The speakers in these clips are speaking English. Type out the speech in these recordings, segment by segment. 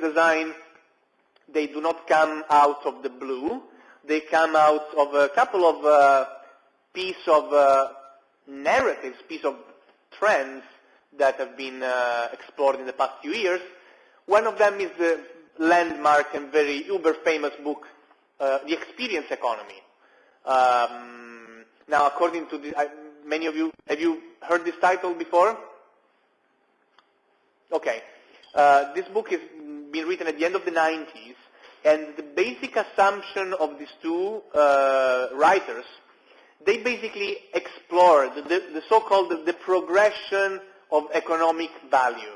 design, they do not come out of the blue. They come out of a couple of uh, piece of uh, narratives, piece of trends that have been uh, explored in the past few years. One of them is the landmark and very uber famous book, uh, The Experience Economy. Um, now, according to the, many of you, have you heard this title before? Okay. Uh, this book has been written at the end of the 90s, and the basic assumption of these two uh, writers, they basically explored the, the so-called the, the progression of economic value.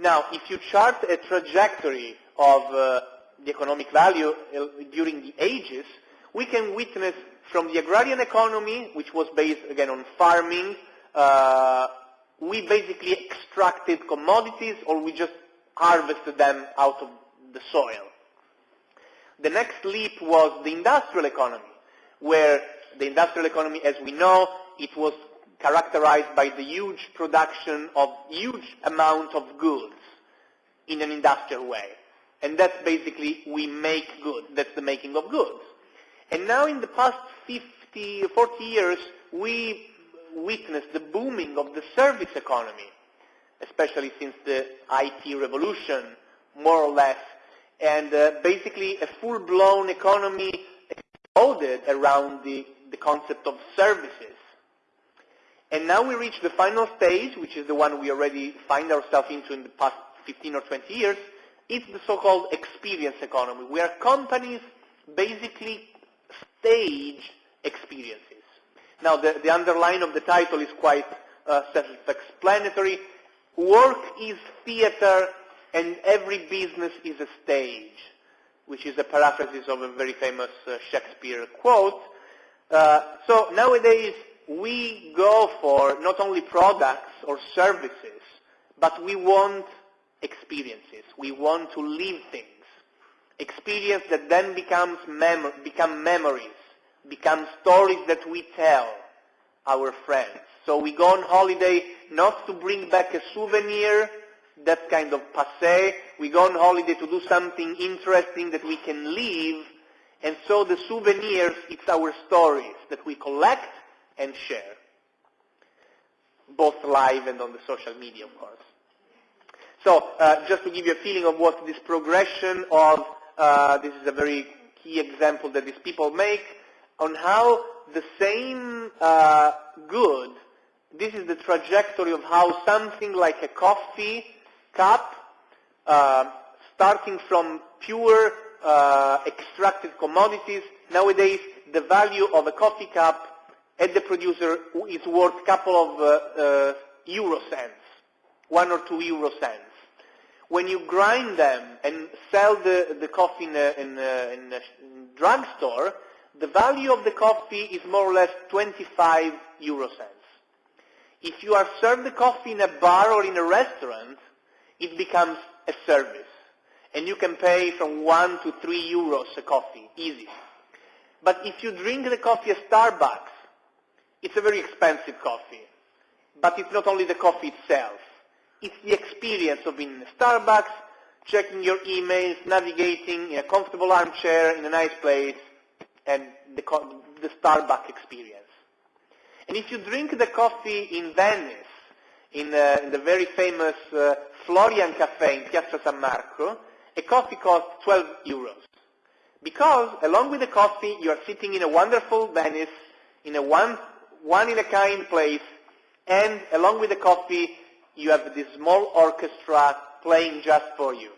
Now, if you chart a trajectory of uh, the economic value uh, during the ages, we can witness from the agrarian economy, which was based, again, on farming, uh, we basically extracted commodities or we just harvested them out of the soil. The next leap was the industrial economy, where the industrial economy, as we know, it was characterized by the huge production of huge amount of goods in an industrial way. And that's basically, we make goods. That's the making of goods. And now in the past 50, 40 years, we witnessed the booming of the service economy, especially since the IT revolution, more or less. And uh, basically a full-blown economy exploded around the, the concept of services. And now we reach the final stage, which is the one we already find ourselves into in the past 15 or 20 years. It's the so-called experience economy, where companies basically stage experiences. Now, the, the underline of the title is quite uh, self-explanatory. Work is theater and every business is a stage, which is a paraphrasis of a very famous uh, Shakespeare quote. Uh, so nowadays, we go for not only products or services, but we want experiences. We want to live things. Experience that then becomes mem become memories, become stories that we tell our friends. So we go on holiday not to bring back a souvenir, that's kind of passe. We go on holiday to do something interesting that we can leave. and so the souvenirs, it's our stories that we collect and share, both live and on the social media, of course. So uh, just to give you a feeling of what this progression of, uh, this is a very key example that these people make, on how the same uh, good, this is the trajectory of how something like a coffee cup, uh, starting from pure uh, extracted commodities, nowadays the value of a coffee cup at the producer is worth a couple of uh, uh, euro cents, one or two euro cents. When you grind them and sell the, the coffee in a, in a, in a drugstore, the value of the coffee is more or less 25 euro cents. If you are served the coffee in a bar or in a restaurant, it becomes a service. And you can pay from 1 to 3 euros a coffee, easy. But if you drink the coffee at Starbucks, it's a very expensive coffee. But it's not only the coffee itself. It's the experience of being in Starbucks, checking your emails, navigating in a comfortable armchair in a nice place, and the, the Starbucks experience. And if you drink the coffee in Venice, in, uh, in the very famous uh, Florian Cafe in Piazza San Marco, a coffee costs 12 euros. Because along with the coffee, you are sitting in a wonderful Venice, in a one, one in a kind place, and along with the coffee, you have this small orchestra playing just for you.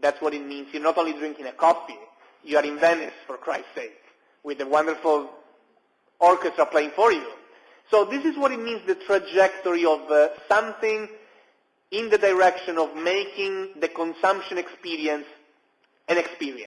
That's what it means. You're not only drinking a coffee, you are in Venice, for Christ's sake, with a wonderful orchestra playing for you. So this is what it means, the trajectory of uh, something in the direction of making the consumption experience an experience.